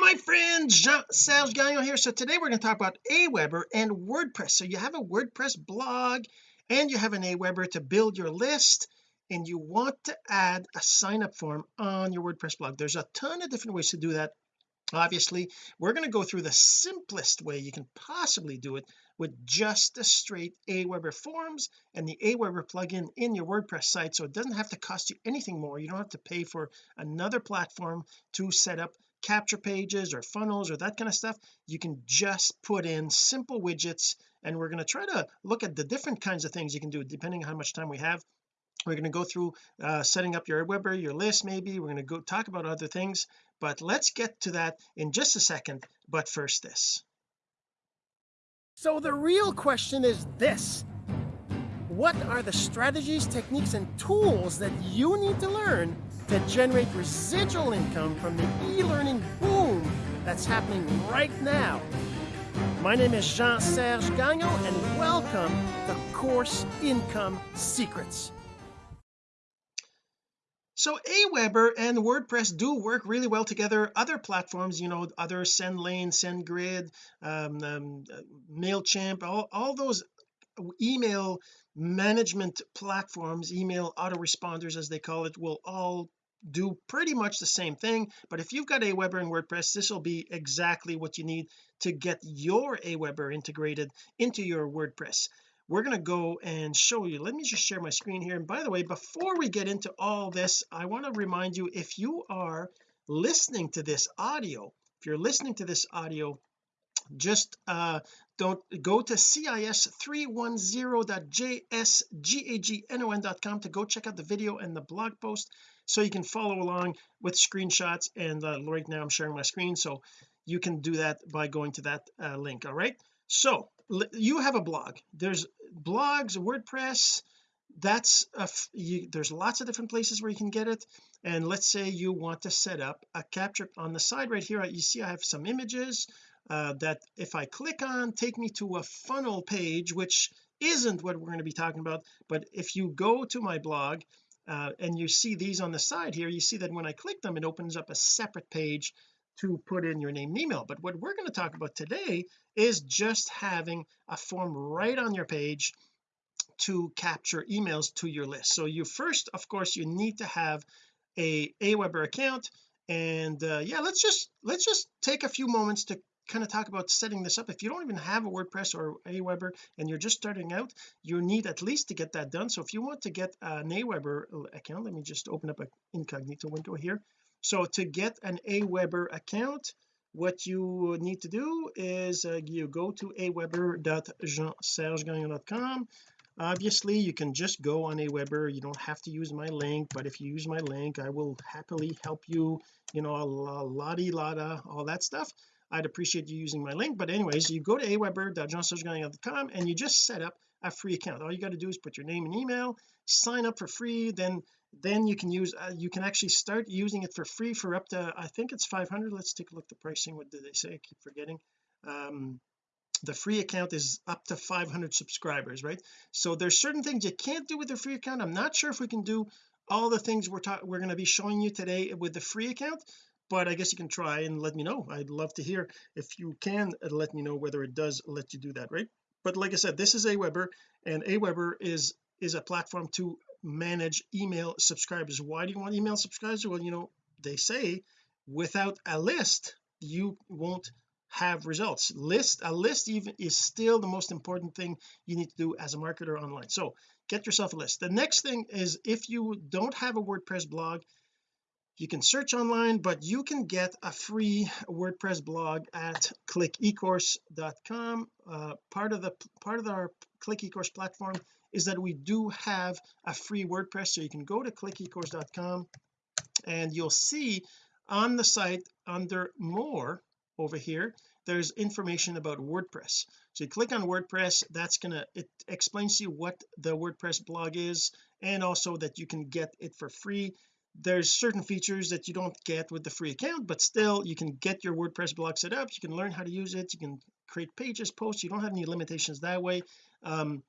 my friends Jean-Serge Gagnon here. So today we're going to talk about Aweber and WordPress. So you have a WordPress blog and you have an Aweber to build your list and you want to add a sign up form on your WordPress blog. There's a ton of different ways to do that. Obviously we're going to go through the simplest way you can possibly do it with just the straight Aweber forms and the Aweber plugin in your WordPress site. So it doesn't have to cost you anything more. You don't have to pay for another platform to set up capture pages or funnels or that kind of stuff you can just put in simple widgets and we're going to try to look at the different kinds of things you can do depending on how much time we have. We're going to go through uh, setting up your Weber your list maybe we're going to go talk about other things but let's get to that in just a second but first this. So the real question is this what are the strategies techniques and tools that you need to learn to generate residual income from the e-learning boom that's happening right now? My name is Jean-Serge Gagnon and welcome to Course Income Secrets. So Aweber and WordPress do work really well together. Other platforms you know other SendLane SendGrid um, um, MailChimp all, all those email management platforms email autoresponders as they call it will all do pretty much the same thing. But if you've got Aweber and WordPress this will be exactly what you need to get your Aweber integrated into your WordPress. We're going to go and show you. Let me just share my screen here. And by the way before we get into all this I want to remind you if you are listening to this audio if you're listening to this audio just uh don't go to cis310.jsgagnon.com to go check out the video and the blog post so you can follow along with screenshots and uh, right now I'm sharing my screen so you can do that by going to that uh, link all right? So you have a blog. There's blogs WordPress that's a you, there's lots of different places where you can get it and let's say you want to set up a capture on the side right here you see I have some images uh, that if I click on take me to a funnel page which isn't what we're going to be talking about but if you go to my blog uh, and you see these on the side here you see that when I click them it opens up a separate page to put in your name and email. But what we're going to talk about today is just having a form right on your page to capture emails to your list. So you first of course you need to have a Aweber account and uh, yeah let's just let's just take a few moments to kind of talk about setting this up. If you don't even have a WordPress or Aweber and you're just starting out you need at least to get that done. So if you want to get an Aweber account let me just open up an incognito window here. So to get an Aweber account what you need to do is uh, you go to aweber.jeansergegagnon.com obviously you can just go on Aweber you don't have to use my link but if you use my link I will happily help you you know a lottie lotta all that stuff I'd appreciate you using my link but anyways you go to aweber.jeansergegagnon.com and you just set up a free account. All you got to do is put your name and email sign up for free then then you can use uh, you can actually start using it for free for up to I think it's 500 let's take a look at the pricing. What did they say? I keep forgetting. Um the free account is up to 500 subscribers right? So there's certain things you can't do with the free account. I'm not sure if we can do all the things we're talking we're going to be showing you today with the free account but I guess you can try and let me know. I'd love to hear if you can uh, let me know whether it does let you do that right? But like I said this is Aweber and Aweber is is a platform to manage email subscribers. Why do you want email subscribers? Well you know they say without a list you won't have results. List a list even is still the most important thing you need to do as a marketer online. So get yourself a list. The next thing is if you don't have a WordPress blog you can search online but you can get a free WordPress blog at clickecourse.com uh, part of the part of our click ecourse platform is that we do have a free WordPress so you can go to clickecourse.com and you'll see on the site under more over here there's information about WordPress. So you click on WordPress that's gonna it explains to you what the WordPress blog is and also that you can get it for free there's certain features that you don't get with the free account but still you can get your WordPress blog set up you can learn how to use it you can create pages posts you don't have any limitations that way um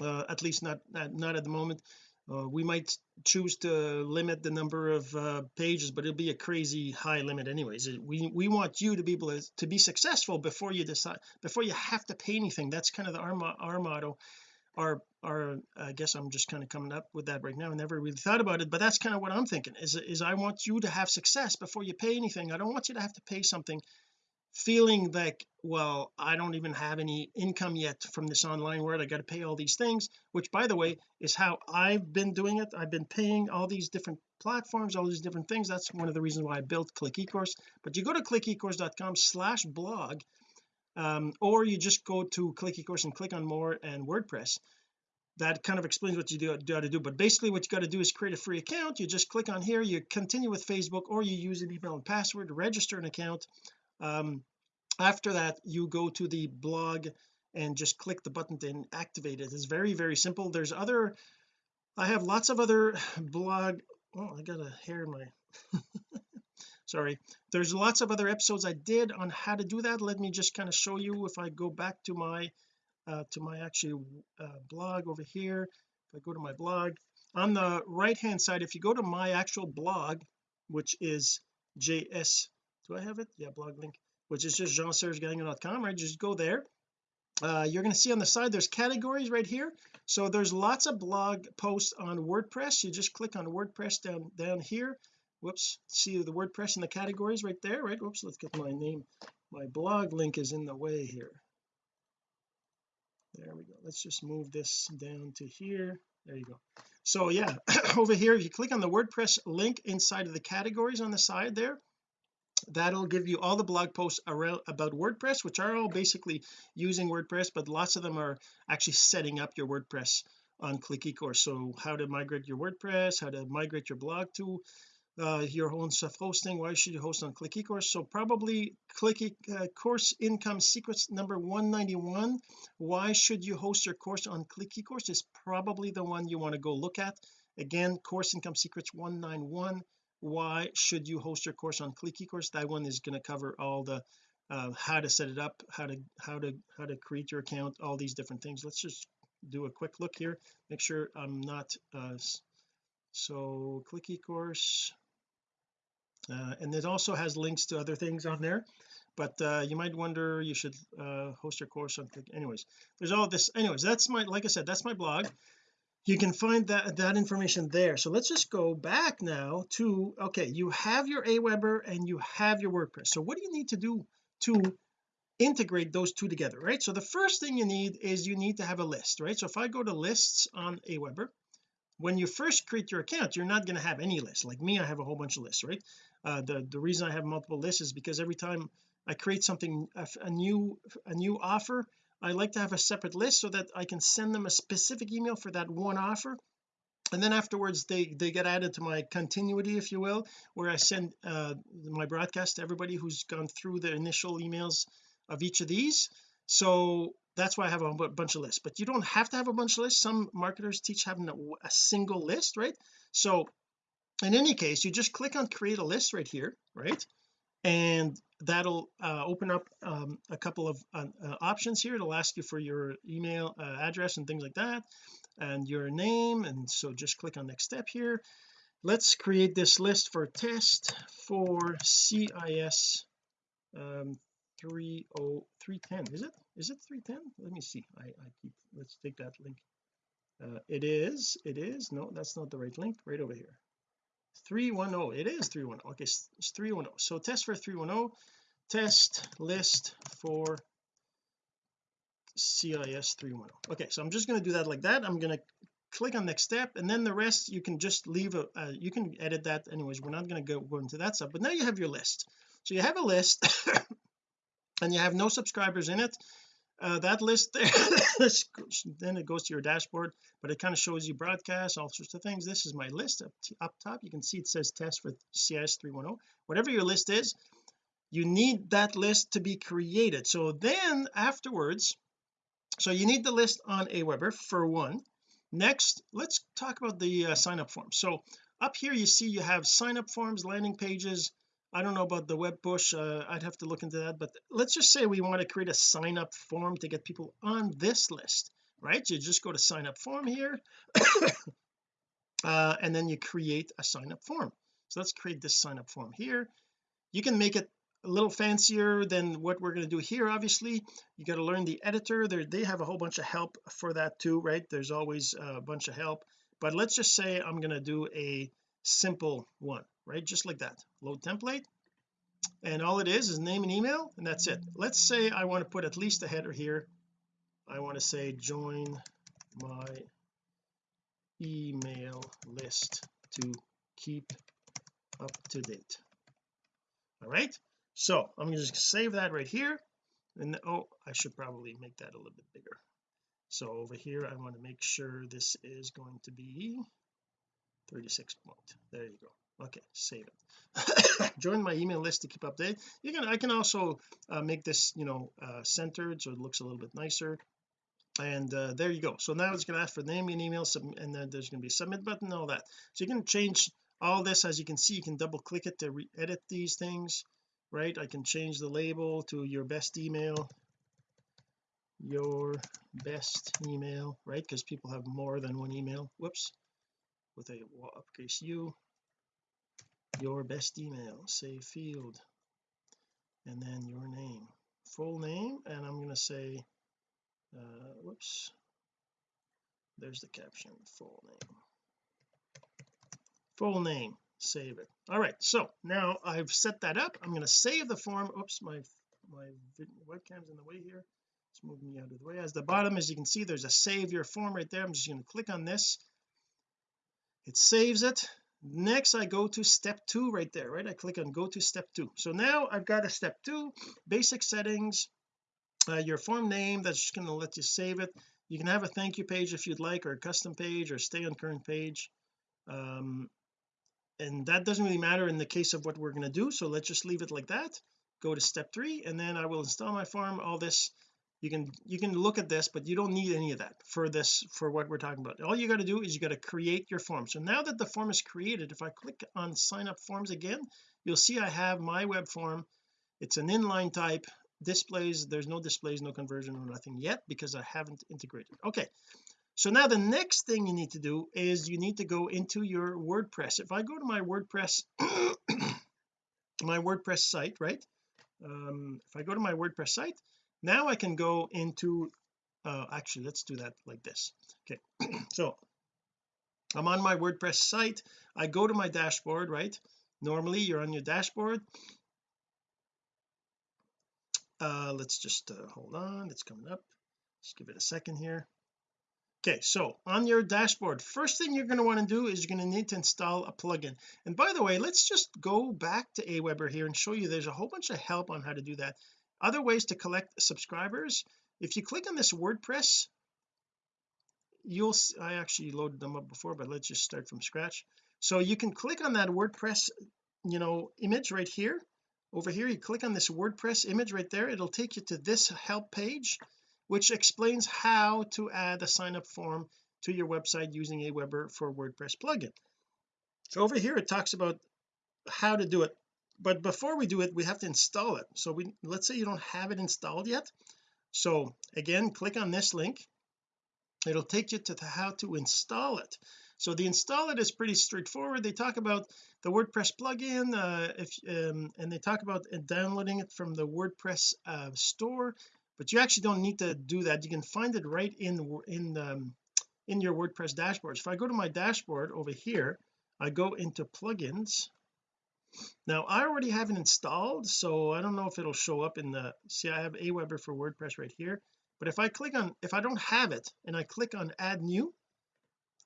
uh, at least not, not at the moment. Uh, we might choose to limit the number of uh, pages but it'll be a crazy high limit anyways. We we want you to be able to, to be successful before you decide before you have to pay anything. That's kind of the, our, our motto our are uh, I guess I'm just kind of coming up with that right now. I never really thought about it but that's kind of what I'm thinking is is I want you to have success before you pay anything. I don't want you to have to pay something feeling like well I don't even have any income yet from this online world. I got to pay all these things which by the way is how I've been doing it. I've been paying all these different platforms all these different things. That's one of the reasons why I built click ecourse. But you go to clickecourse.com slash blog um, or you just go to click ecourse and click on more and WordPress. That kind of explains what you do, do how to do. But basically what you got to do is create a free account. You just click on here you continue with Facebook or you use an email and password to register an account. Um, after that you go to the blog and just click the button to activate it. It's very very simple. There's other I have lots of other blog oh I got a hair in my sorry. There's lots of other episodes I did on how to do that. Let me just kind of show you if I go back to my uh, to my actual uh, blog over here. If I go to my blog on the right hand side if you go to my actual blog which is js do I have it? Yeah blog link which is just jean-serge-gagnon.com right? Just go there. Uh, you're going to see on the side there's categories right here. So there's lots of blog posts on WordPress. You just click on WordPress down down here whoops. See the WordPress and the categories right there right? Whoops let's get my name my blog link is in the way here. There we go. Let's just move this down to here. There you go. So yeah over here if you click on the WordPress link inside of the categories on the side there that'll give you all the blog posts around about WordPress which are all basically using WordPress but lots of them are actually setting up your WordPress on click ecourse so how to migrate your WordPress how to migrate your blog to uh, your own self-hosting why should you host on click ecourse? So probably click uh, course income secrets number 191 why should you host your course on click ecourse is probably the one you want to go look at. Again course income secrets 191 why should you host your course on click ecourse? That one is going to cover all the uh, how to set it up how to how to how to create your account all these different things. Let's just do a quick look here. Make sure I'm not uh so click ecourse uh, and it also has links to other things on there but uh, you might wonder you should uh, host your course on anyways. There's all this anyways that's my like I said that's my blog. You can find that that information there. So let's just go back now to okay you have your Aweber and you have your WordPress. So what do you need to do to integrate those two together right? So the first thing you need is you need to have a list right? So if I go to lists on Aweber when you first create your account you're not going to have any lists like me I have a whole bunch of lists right? Uh, the the reason I have multiple lists is because every time I create something a, a new a new offer I like to have a separate list so that I can send them a specific email for that one offer. And then afterwards they they get added to my continuity if you will where I send uh, my broadcast to everybody who's gone through the initial emails of each of these. So that's why I have a bunch of lists. But you don't have to have a bunch of lists. Some marketers teach having a, a single list right? So in any case you just click on create a list right here right? And that'll uh, open up um, a couple of uh, uh, options here it'll ask you for your email uh, address and things like that and your name. And so just click on next step here. Let's create this list for test for CIS um 30310 is it is it 310 let me see. I, I keep let's take that link. Uh, it is it is. No that's not the right link. Right over here. 310 it is 310 okay it's 310 so test for 310 test list for CIS 310 okay so I'm just going to do that like that. I'm going to click on next step and then the rest you can just leave a uh, you can edit that anyways. We're not going to go, go into that stuff but now you have your list. So you have a list and you have no subscribers in it uh, that list there then it goes to your dashboard but it kind of shows you broadcasts all sorts of things. This is my list up, up top. You can see it says test for CIS 310 whatever your list is you need that list to be created. So then afterwards so you need the list on Aweber for one. Next let's talk about the uh, sign up form so up here you see you have sign up forms landing pages I don't know about the web push uh, I'd have to look into that but let's just say we want to create a sign up form to get people on this list right? You just go to sign up form here uh, and then you create a sign up form. So let's create this sign up form here. You can make it a little fancier than what we're going to do here obviously. You got to learn the editor there they have a whole bunch of help for that too right? There's always a bunch of help but let's just say I'm going to do a simple one right? Just like that. Load template. And all it is is name and email and that's it. Let's say I want to put at least a header here. I want to say join my email list to keep up to date. All right? So I'm going to just save that right here. And oh I should probably make that a little bit bigger. So over here I want to make sure this is going to be 36 point there you go okay save it. Join my email list to keep update you can I can also uh, make this you know uh, centered so it looks a little bit nicer. And uh, there you go. So now it's going to ask for name and email and then there's going to be a submit button and all that. So you can change all this. As you can see you can double click it to re-edit these things right? I can change the label to your best email. Your best email right? Because people have more than one email. Whoops. With a uppercase u your best email save field and then your name. Full name and I'm going to say uh whoops. There's the caption full name. Full name save it. All right so now I've set that up. I'm going to save the form. Oops my my webcam's in the way here. It's moving me out of the way. As the bottom as you can see there's a save your form right there. I'm just going to click on this. It saves it next I go to step two right there right? I click on go to step two. So now I've got a step two basic settings uh, your form name that's just going to let you save it. You can have a thank you page if you'd like or a custom page or stay on current page. Um, and that doesn't really matter in the case of what we're going to do so let's just leave it like that. Go to step three and then I will install my form. All this you can you can look at this but you don't need any of that for this for what we're talking about. All you got to do is you got to create your form. So now that the form is created if I click on sign up forms again you'll see I have my web form. It's an inline type. Displays there's no displays no conversion or nothing yet because I haven't integrated. Okay. So now the next thing you need to do is you need to go into your WordPress. If I go to my WordPress my WordPress site right? Um, if I go to my WordPress site now I can go into uh, actually let's do that like this. Okay so I'm on my WordPress site. I go to my dashboard right? Normally you're on your dashboard. Uh let's just uh, hold on. It's coming up. Just give it a second here. Okay so on your dashboard first thing you're going to want to do is you're going to need to install a plugin. And by the way let's just go back to Aweber here and show you there's a whole bunch of help on how to do that other ways to collect subscribers. If you click on this WordPress you'll I actually loaded them up before but let's just start from scratch. So you can click on that WordPress you know image right here. Over here you click on this WordPress image right there. It'll take you to this help page which explains how to add a sign up form to your website using Aweber for WordPress plugin. So over here it talks about how to do it but before we do it we have to install it. So we let's say you don't have it installed yet. So again click on this link. It'll take you to how to install it. So the install it is pretty straightforward. They talk about the WordPress plugin uh, if um, and they talk about downloading it from the WordPress uh, store but you actually don't need to do that. You can find it right in in um, in your WordPress dashboard. If I go to my dashboard over here I go into plugins now I already have it installed so I don't know if it'll show up in the see I have Aweber for WordPress right here but if I click on if I don't have it and I click on add new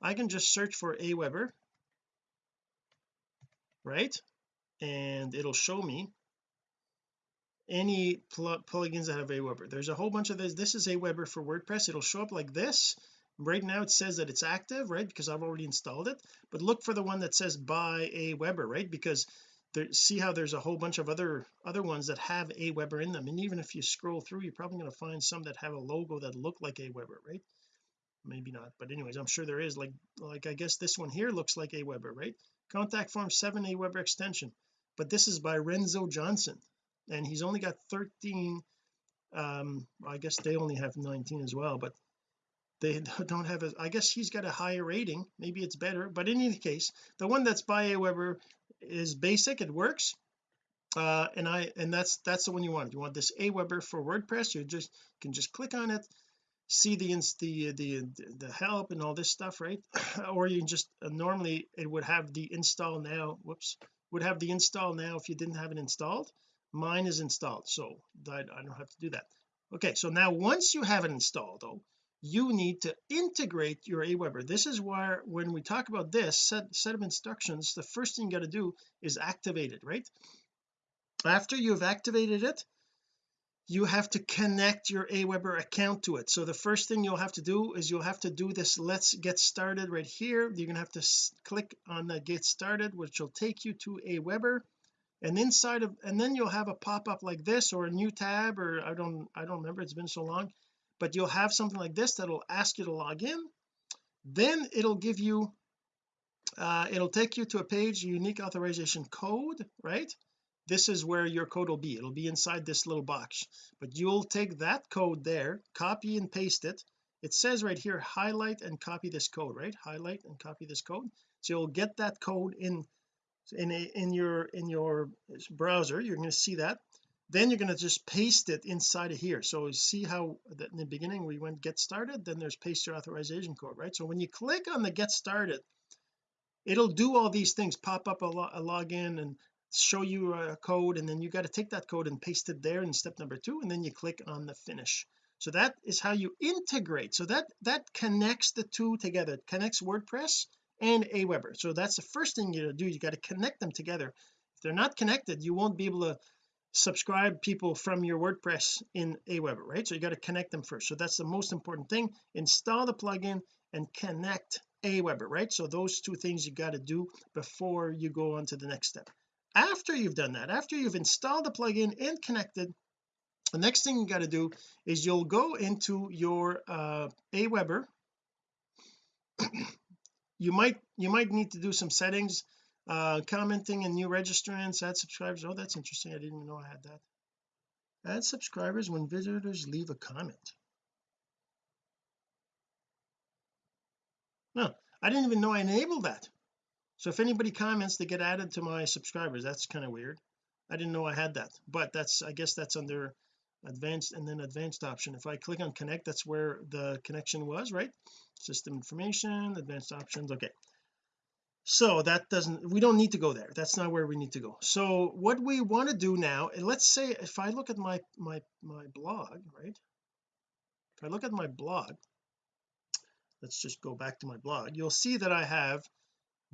I can just search for Aweber right? And it'll show me any pl plugins that have Aweber. There's a whole bunch of this this is Aweber for WordPress. It'll show up like this. Right now it says that it's active right because I've already installed it but look for the one that says by Aweber right? Because there, see how there's a whole bunch of other other ones that have Aweber in them. And even if you scroll through you're probably going to find some that have a logo that look like Aweber right? Maybe not but anyways I'm sure there is. Like like I guess this one here looks like Aweber right? Contact form 7 Aweber extension. But this is by Renzo Johnson and he's only got 13 um I guess they only have 19 as well but they don't have a I guess he's got a higher rating. Maybe it's better but in any case the one that's by Aweber is basic it works. Uh and I and that's that's the one you want. You want this Aweber for WordPress you just can just click on it see the the the the help and all this stuff right? Or you just uh, normally it would have the install now whoops would have the install now if you didn't have it installed. Mine is installed so I, I don't have to do that. Okay so now once you have it installed though you need to integrate your Aweber. This is where when we talk about this set, set of instructions the first thing you got to do is activate it right? After you've activated it you have to connect your Aweber account to it. So the first thing you'll have to do is you'll have to do this let's get started right here. You're gonna have to click on the get started which will take you to Aweber. And inside of and then you'll have a pop-up like this or a new tab or I don't I don't remember it's been so long but you'll have something like this that'll ask you to log in. Then it'll give you uh, it'll take you to a page unique authorization code right? This is where your code will be. It'll be inside this little box. But you'll take that code there copy and paste it. It says right here highlight and copy this code right? Highlight and copy this code. So you'll get that code in in a, in your in your browser. You're going to see that then you're going to just paste it inside of here. So see how in the beginning we went get started then there's paste your authorization code right? So when you click on the get started it'll do all these things pop up a, lo a login and show you a code and then you got to take that code and paste it there in step number two and then you click on the finish. So that is how you integrate. So that that connects the two together. It connects WordPress and Aweber. So that's the first thing you do. You got to connect them together. If they're not connected you won't be able to subscribe people from your WordPress in Aweber right? So you got to connect them first. So that's the most important thing. Install the plugin and connect Aweber right? So those two things you got to do before you go on to the next step. After you've done that after you've installed the plugin and connected the next thing you got to do is you'll go into your uh Aweber you might you might need to do some settings uh commenting and new registrants add subscribers. Oh that's interesting. I didn't even know I had that. Add subscribers when visitors leave a comment. No I didn't even know I enabled that. So if anybody comments they get added to my subscribers. That's kind of weird. I didn't know I had that. But that's I guess that's under advanced and then advanced option. If I click on connect that's where the connection was right? System information advanced options. Okay so that doesn't we don't need to go there. That's not where we need to go. So what we want to do now and let's say if I look at my my my blog right? If I look at my blog let's just go back to my blog you'll see that I have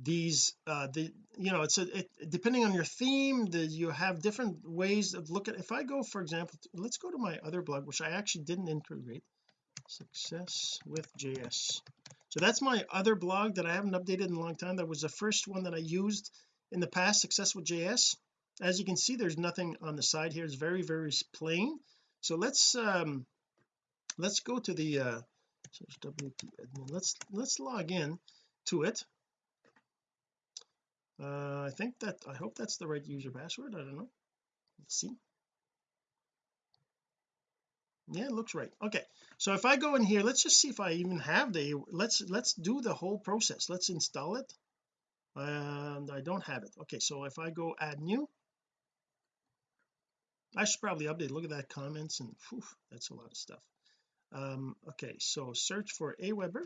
these uh the you know it's a it, depending on your theme the you have different ways of looking. If I go for example let's go to my other blog which I actually didn't integrate. Success with JS so that's my other blog that I haven't updated in a long time. That was the first one that I used in the past success with JS as you can see there's nothing on the side here. It's very very plain. So let's um let's go to the uh let's let's log in to it. Uh I think that I hope that's the right user password. I don't know. Let's see yeah it looks right. Okay so if I go in here let's just see if I even have the let's let's do the whole process. Let's install it. And I don't have it. Okay so if I go add new I should probably update. Look at that comments and whew, that's a lot of stuff. Um okay so search for Aweber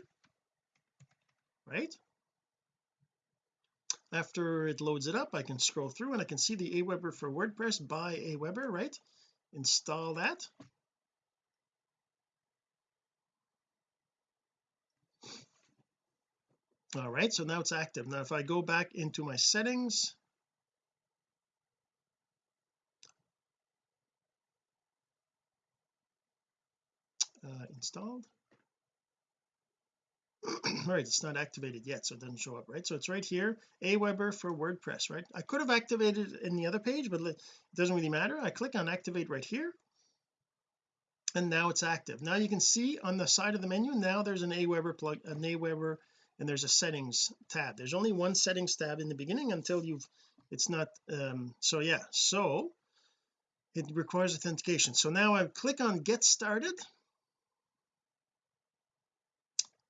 right? After it loads it up I can scroll through and I can see the Aweber for WordPress by Aweber right? Install that all right so now it's active. Now if I go back into my settings uh, installed. All right it's not activated yet so it doesn't show up right? So it's right here Aweber for WordPress right? I could have activated it in the other page but it doesn't really matter. I click on activate right here and now it's active. Now you can see on the side of the menu now there's an Aweber plug an Aweber and there's a settings tab. There's only one settings tab in the beginning until you've it's not um so yeah so it requires authentication. So now I click on get started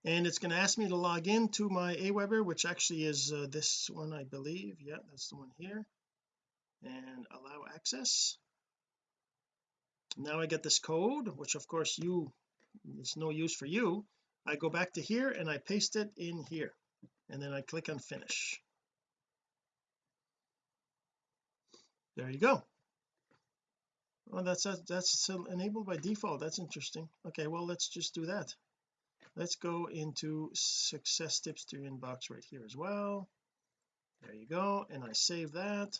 and it's going to ask me to log in to my Aweber which actually is uh, this one I believe. Yeah that's the one here. And allow access. Now I get this code which of course you it's no use for you I go back to here and I paste it in here and then I click on finish. There you go. Oh that's that's enabled by default. That's interesting. Okay well let's just do that. Let's go into success tips to your inbox right here as well. There you go and I save that.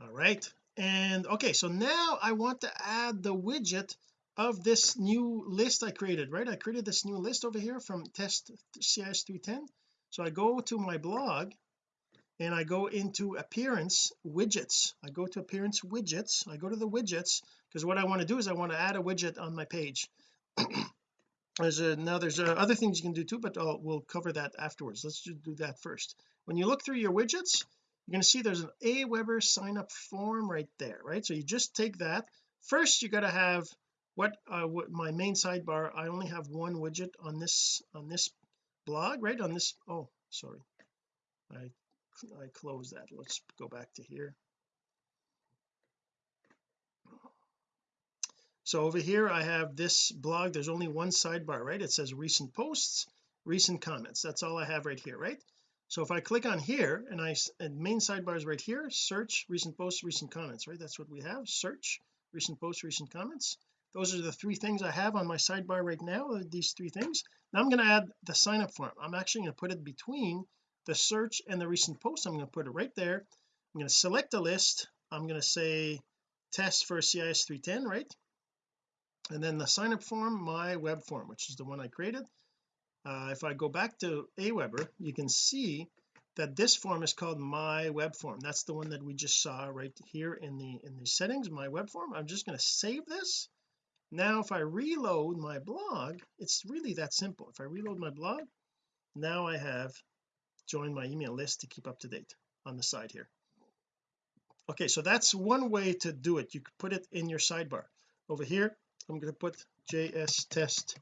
All right and okay so now I want to add the widget of this new list I created right? I created this new list over here from test CIS 310 so I go to my blog and I go into appearance widgets. I go to appearance widgets. I go to the widgets because what I want to do is I want to add a widget on my page. There's a now there's a, other things you can do too but I'll, we'll cover that afterwards. Let's just do that first. When you look through your widgets you're going to see there's an Aweber sign up form right there right? So you just take that. First you got to have what uh what my main sidebar I only have one widget on this on this blog right? On this oh sorry. I I close that. Let's go back to here. So over here I have this blog. There's only one sidebar right? It says recent posts recent comments. That's all I have right here right so if I click on here and I and main sidebar is right here search recent posts recent comments right? That's what we have search recent posts recent comments. Those are the three things I have on my sidebar right now uh, these three things. Now I'm going to add the sign up form. I'm actually going to put it between the search and the recent post. I'm going to put it right there. I'm going to select a list. I'm going to say test for CIS 310 right? And then the sign up form my web form which is the one I created uh, if I go back to Aweber you can see that this form is called my web form. That's the one that we just saw right here in the in the settings my web form. I'm just going to save this. Now if I reload my blog it's really that simple. If I reload my blog now I have joined my email list to keep up to date on the side here. Okay so that's one way to do it. You could put it in your sidebar. Over here I'm going to put js test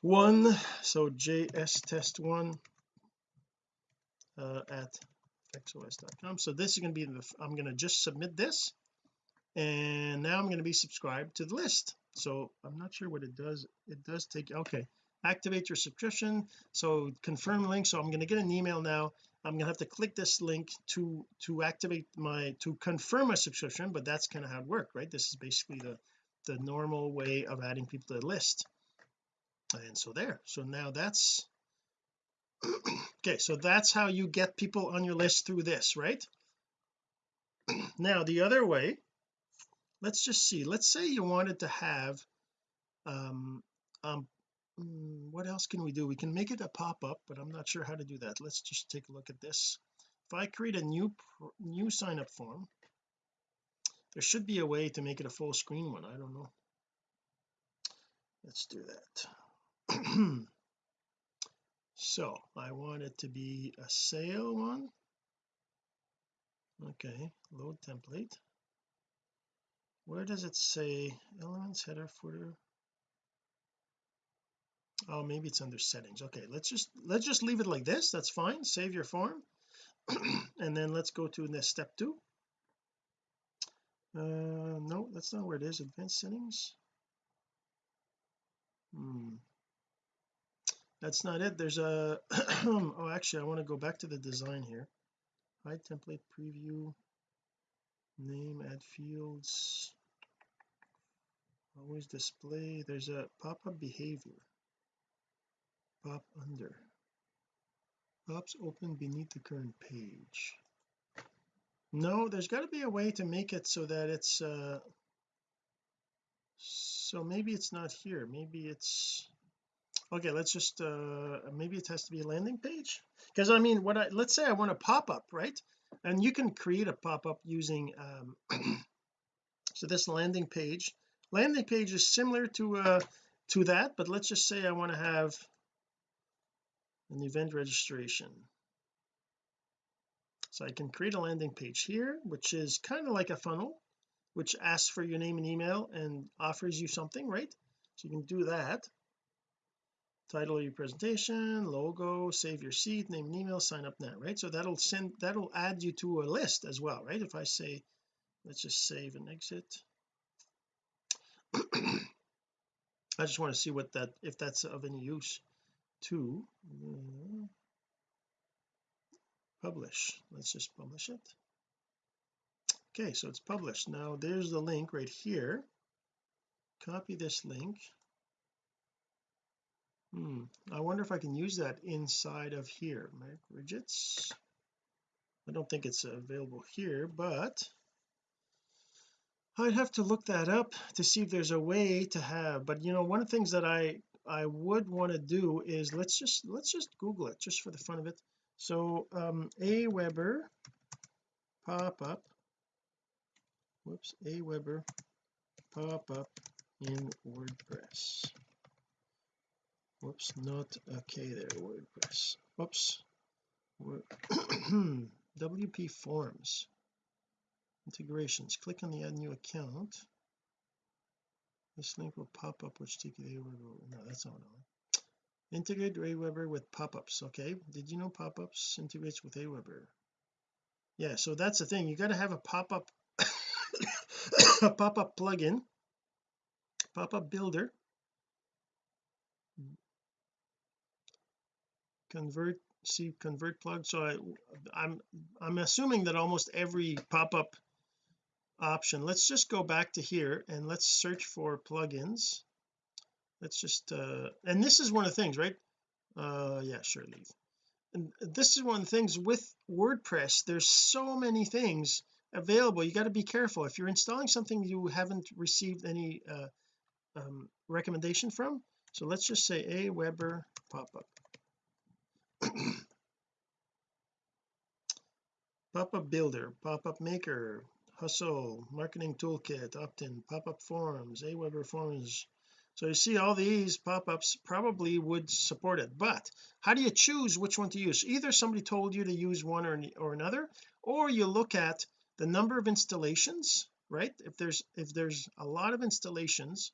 one so js test one uh, at fxos.com so this is going to be the I'm going to just submit this and now I'm going to be subscribed to the list. So I'm not sure what it does it does take okay activate your subscription. So confirm link so I'm going to get an email now. I'm going to have to click this link to to activate my to confirm my subscription but that's kind of how it worked right? This is basically the the normal way of adding people to the list and so there. So now that's okay so that's how you get people on your list through this right? Now the other way let's just see. Let's say you wanted to have um um mm, what else can we do? We can make it a pop-up but I'm not sure how to do that. Let's just take a look at this. If I create a new new sign up form there should be a way to make it a full screen one. I don't know. Let's do that so I want it to be a sale one. Okay load template. Where does it say elements header footer? Oh maybe it's under settings. Okay let's just let's just leave it like this. That's fine. Save your form. And then let's go to the step two. Uh no that's not where it is. Advanced settings. Hmm that's not it. There's a oh actually I want to go back to the design here. Hide template preview. Name add fields. Always display. There's a pop-up behavior. Pop under. Pops open beneath the current page. No there's got to be a way to make it so that it's uh so maybe it's not here. Maybe it's okay let's just uh maybe it has to be a landing page? Because I mean what I let's say I want a pop-up right? And you can create a pop-up using um so this landing page. Landing page is similar to uh to that but let's just say I want to have an event registration. So I can create a landing page here which is kind of like a funnel which asks for your name and email and offers you something right? So you can do that title of your presentation logo save your seat name and email sign up now right? So that'll send that'll add you to a list as well right? If I say let's just save and exit. I just want to see what that if that's of any use to uh, publish. Let's just publish it. Okay so it's published. Now there's the link right here. Copy this link hmm I wonder if I can use that inside of here. My widgets. I don't think it's available here but I'd have to look that up to see if there's a way to have but you know one of the things that I I would want to do is let's just let's just google it just for the fun of it. So um Aweber pop-up. Whoops Aweber pop-up in WordPress whoops not okay there WordPress. Whoops. WP forms. Integrations. Click on the add new account. This link will pop up which take you to no that's not one integrate Aweber with pop-ups okay? Did you know pop-ups integrates with Aweber? Yeah so that's the thing. You got to have a pop-up a pop-up plugin pop-up builder convert see convert plug. So I I'm I'm assuming that almost every pop-up option let's just go back to here and let's search for plugins. Let's just uh and this is one of the things right? Uh yeah sure leave. And this is one of the things with WordPress there's so many things available. You got to be careful. If you're installing something you haven't received any uh, um, recommendation from so let's just say Aweber pop-up pop-up builder pop-up maker hustle marketing toolkit opt-in pop-up forms Aweber forms. So you see all these pop-ups probably would support it but how do you choose which one to use? Either somebody told you to use one or, or another or you look at the number of installations right? If there's if there's a lot of installations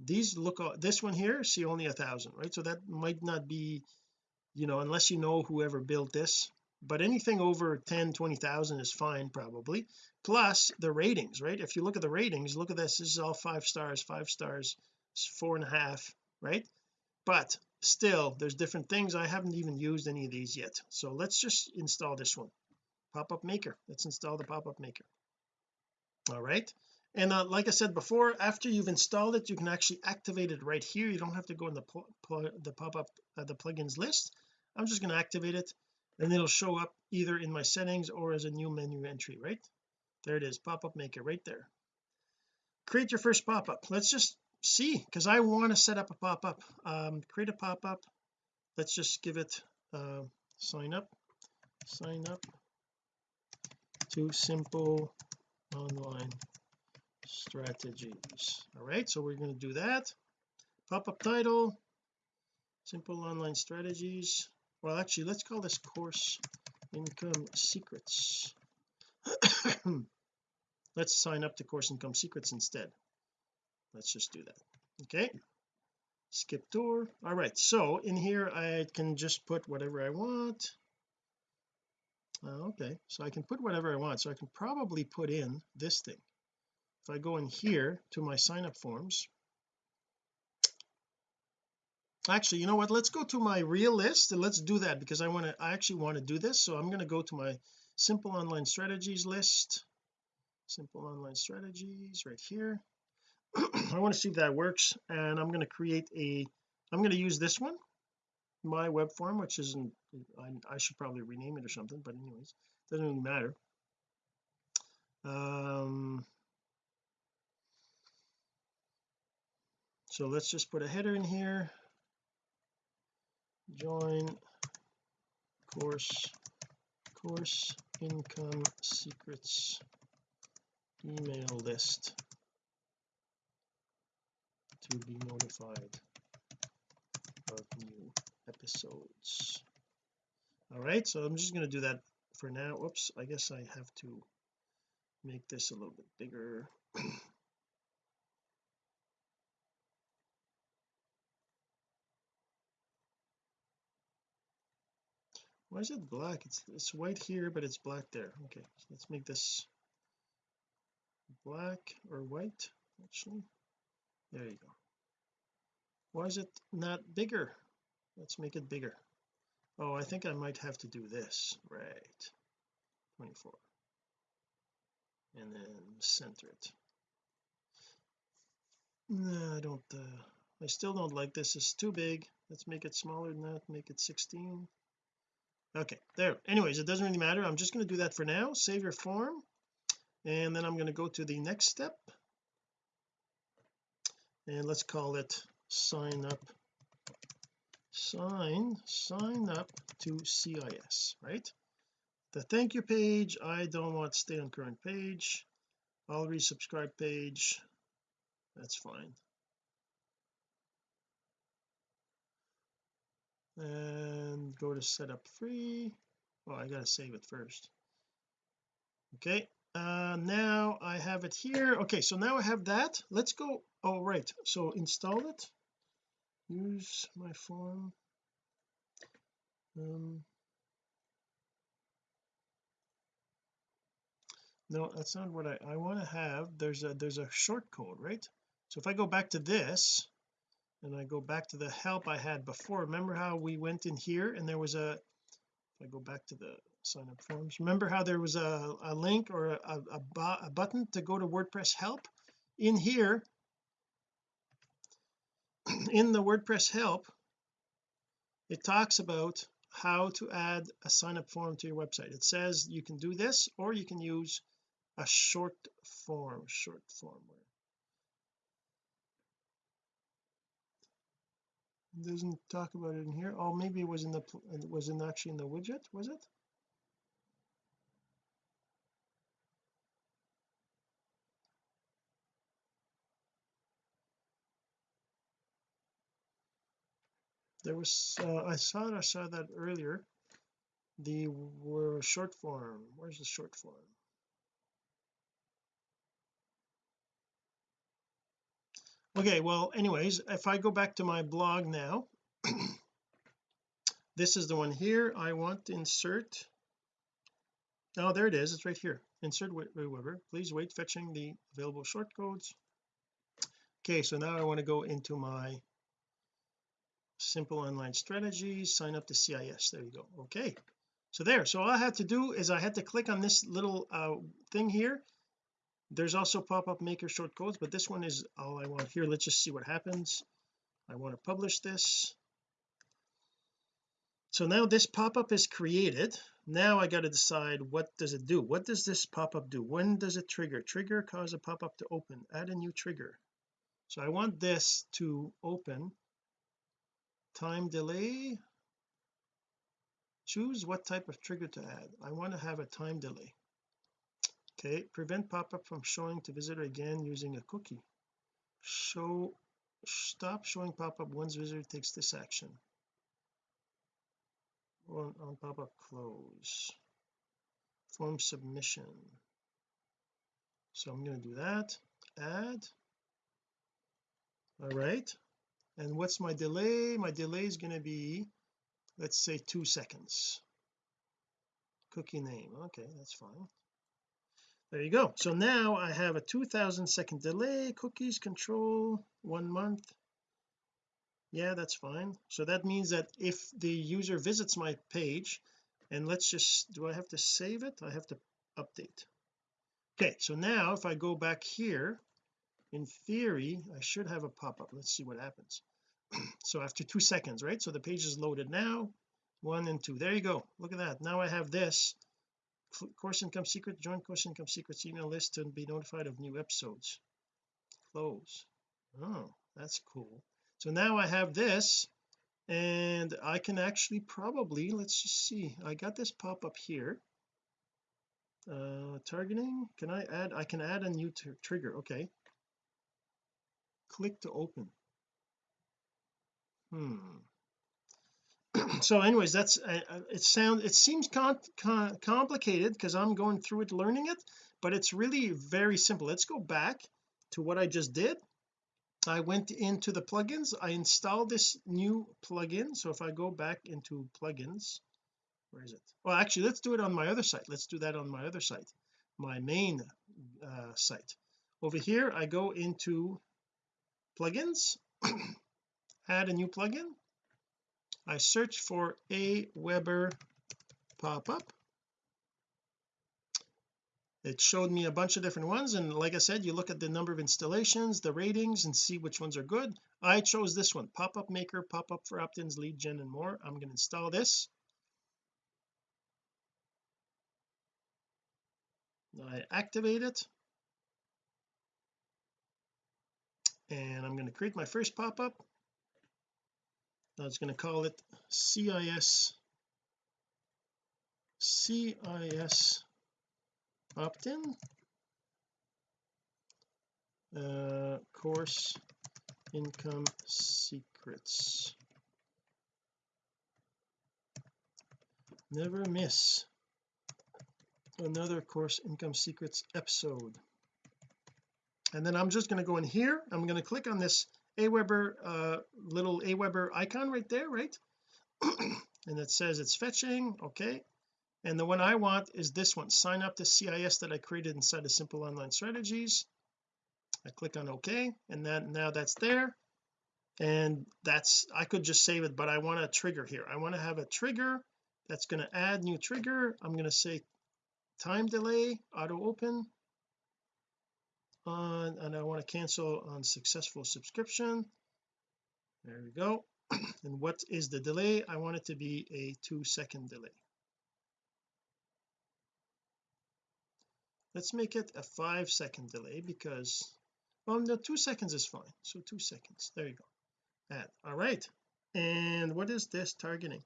these look this one here see only a thousand right? So that might not be you know unless you know whoever built this but anything over 10 20,000 is fine probably. Plus the ratings right? If you look at the ratings look at this this is all five stars five stars four and a half right? But still there's different things. I haven't even used any of these yet. So let's just install this one. Pop-up maker. Let's install the pop-up maker. All right. And uh, like I said before after you've installed it you can actually activate it right here. You don't have to go in the the pop-up uh, the plugins list I'm just going to activate it and it'll show up either in my settings or as a new menu entry right? There it is pop-up maker right there. Create your first pop-up. Let's just see because I want to set up a pop-up. Um, create a pop-up. Let's just give it uh, sign up. Sign up. To simple online strategies. All right so we're going to do that. Pop-up title. Simple online strategies well actually let's call this course income secrets. Let's sign up to course income secrets instead. Let's just do that. Okay? Skip tour all right so in here I can just put whatever I want. Uh, okay so I can put whatever I want. So I can probably put in this thing. If I go in here to my sign up forms actually you know what? Let's go to my real list and let's do that because I want to I actually want to do this. So I'm going to go to my simple online strategies list. Simple online strategies right here. I want to see if that works. And I'm going to create a I'm going to use this one my web form which isn't I, I should probably rename it or something but anyways doesn't really matter. Um so let's just put a header in here join course course income secrets email list to be notified of new episodes. All right so I'm just going to do that for now. Whoops I guess I have to make this a little bit bigger why is it black? It's it's white here but it's black there. Okay so let's make this black or white actually. There you go. Why is it not bigger? Let's make it bigger. Oh I think I might have to do this. Right. 24 and then center it. No I don't uh, I still don't like this. It's too big. Let's make it smaller than that. Make it 16 okay there anyways it doesn't really matter. I'm just going to do that for now. Save your form and then I'm going to go to the next step. And let's call it sign up sign sign up to CIS right? The thank you page I don't want to stay on current page. I'll resubscribe page. That's fine and go to setup free oh I gotta save it first. Okay uh now I have it here. Okay so now I have that. Let's go oh right. So install it. Use my form. Um no that's not what I I want to have. There's a there's a short code right? So if I go back to this and I go back to the help I had before. Remember how we went in here and there was a if I go back to the sign up forms remember how there was a, a link or a, a, a button to go to WordPress help? In here in the WordPress help it talks about how to add a sign up form to your website. It says you can do this or you can use a short form short form it doesn't talk about it in here. Oh maybe it was in the it was in actually in the widget was it? There was uh, I saw I saw that earlier. The were short form. Where's the short form okay well anyways if I go back to my blog now this is the one here I want to insert. Oh there it is it's right here. Insert Weber please wait fetching the available short codes. Okay so now I want to go into my simple online strategies sign up to CIS there you go okay. So there so all I had to do is I had to click on this little uh, thing here there's also pop-up maker short codes but this one is all I want here. Let's just see what happens. I want to publish this. So now this pop-up is created. Now I got to decide what does it do? What does this pop-up do? When does it trigger? Trigger cause a pop-up to open. Add a new trigger. So I want this to open. Time delay. Choose what type of trigger to add. I want to have a time delay okay prevent pop-up from showing to visitor again using a cookie. Show stop showing pop-up once visitor takes this action. On, on pop-up close. Form submission. So I'm going to do that. Add. All right. And what's my delay? My delay is going to be let's say two seconds. Cookie name. Okay that's fine there you go. So now I have a 2000 second delay. Cookies control one month. Yeah that's fine. So that means that if the user visits my page and let's just do I have to save it? I have to update. Okay so now if I go back here in theory I should have a pop-up. Let's see what happens. So after two seconds right? So the page is loaded now. One and two. There you go. Look at that. Now I have this course income secret join course income secrets email list to be notified of new episodes. Close. Oh that's cool. So now I have this and I can actually probably let's just see I got this pop up here. Uh targeting can I add I can add a new trigger okay. Click to open. Hmm so anyways that's uh, uh it sounds it seems complicated because I'm going through it learning it but it's really very simple. Let's go back to what I just did. I went into the plugins. I installed this new plugin. So if I go back into plugins where is it? Well actually let's do it on my other site. Let's do that on my other site my main uh, site. Over here I go into plugins add a new plugin I search for a Aweber pop-up. It showed me a bunch of different ones and like I said you look at the number of installations the ratings and see which ones are good. I chose this one pop-up maker pop-up for opt-ins lead gen and more. I'm going to install this. I activate it. And I'm going to create my first pop-up I was going to call it CIS CIS opt-in. Uh, course income secrets. Never miss another course income secrets episode. And then I'm just going to go in here. I'm going to click on this Aweber uh, little Aweber icon right there right? And it says it's fetching okay. And the one I want is this one. Sign up to CIS that I created inside of simple online strategies. I click on OK and then now that's there. And that's I could just save it but I want a trigger here. I want to have a trigger that's going to add new trigger. I'm going to say time delay auto open. On and I to cancel on successful subscription. There we go. And what is the delay? I want it to be a two second delay. Let's make it a five second delay because well no two seconds is fine. So two seconds. There you go. Add. All right. And what is this targeting?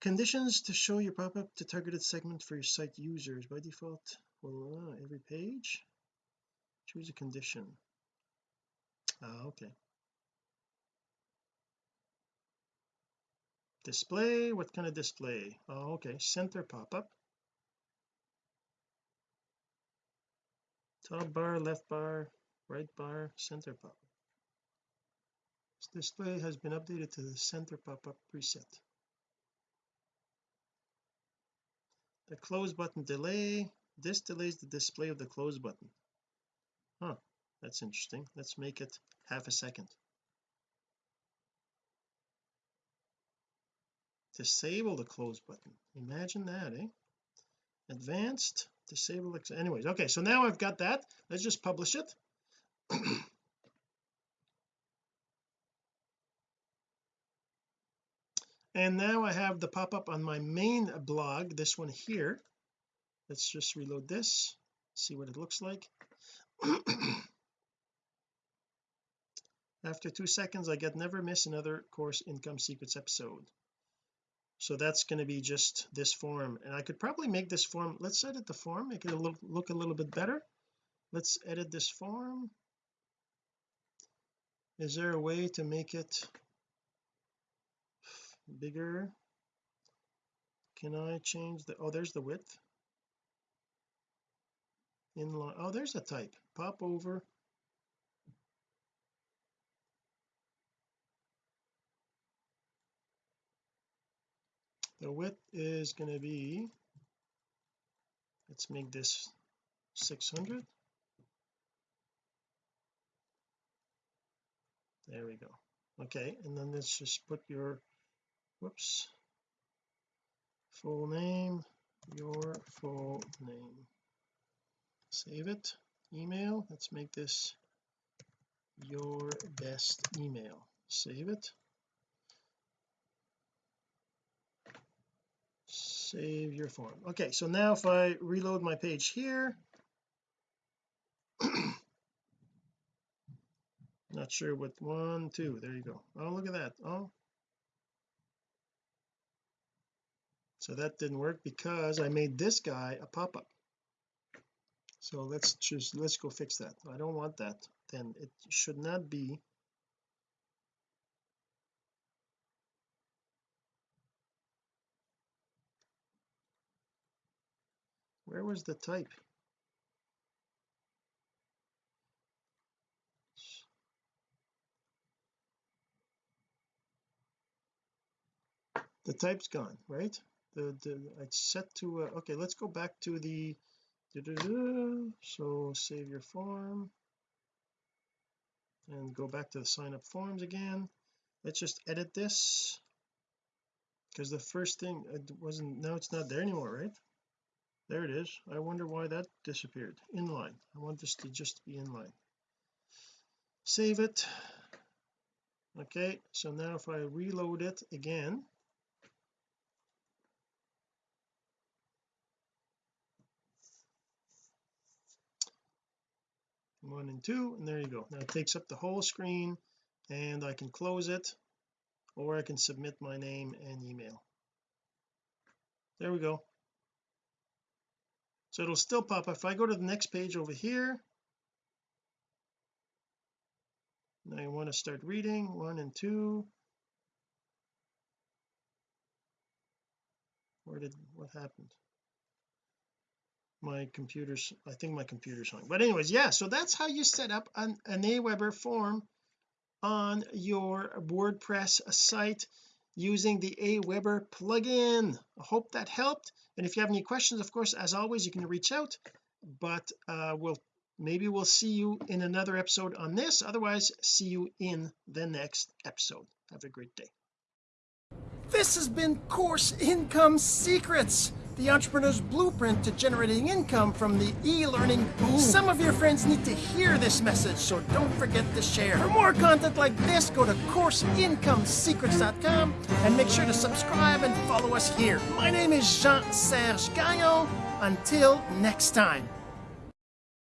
Conditions to show your pop-up to targeted segment for your site users. By default well uh, every page choose a condition. Ah okay. Display? What kind of display? Oh okay. Center pop-up. Top bar left bar right bar center pop-up. This display has been updated to the center pop-up preset. The close button delay. This delays the display of the close button huh that's interesting. Let's make it half a second. Disable the close button. Imagine that eh? Advanced disable anyways okay so now I've got that. Let's just publish it. And now I have the pop-up on my main blog this one here. Let's just reload this see what it looks like after two seconds I get never miss another course income secrets episode. So that's going to be just this form and I could probably make this form let's edit the form make it look, look a little bit better. Let's edit this form. Is there a way to make it bigger? Can I change the oh there's the width. Inline oh there's a type pop over. The width is going to be let's make this 600 there we go. Okay and then let's just put your whoops. Full name your full name. Save it email. Let's make this your best email. Save it. Save your form. Okay so now if I reload my page here not sure what one two there you go. Oh look at that. Oh. So that didn't work because I made this guy a pop-up so let's just let's go fix that. I don't want that then it should not be where was the type? The type's gone right? The, the it's set to uh, okay let's go back to the so save your form and go back to the sign up forms again. Let's just edit this. Because the first thing it wasn't now it's not there anymore right? There it is. I wonder why that disappeared. Inline. I want this to just be inline. Save it. Okay so now if I reload it again one and two and there you go. Now it takes up the whole screen and I can close it or I can submit my name and email. There we go. So it'll still pop if I go to the next page over here now you want to start reading one and two. Where did what happened my computer's I think my computer's hung but anyways yeah so that's how you set up an, an Aweber form on your WordPress site using the Aweber plugin. I hope that helped. And if you have any questions of course as always you can reach out. But uh we'll maybe we'll see you in another episode on this. Otherwise see you in the next episode. Have a great day. This has been course income secrets the entrepreneur's blueprint to generating income from the e-learning boom. Some of your friends need to hear this message, so don't forget to share. For more content like this, go to CourseIncomeSecrets.com and make sure to subscribe and follow us here. My name is Jean-Serge Gagnon. Until next time.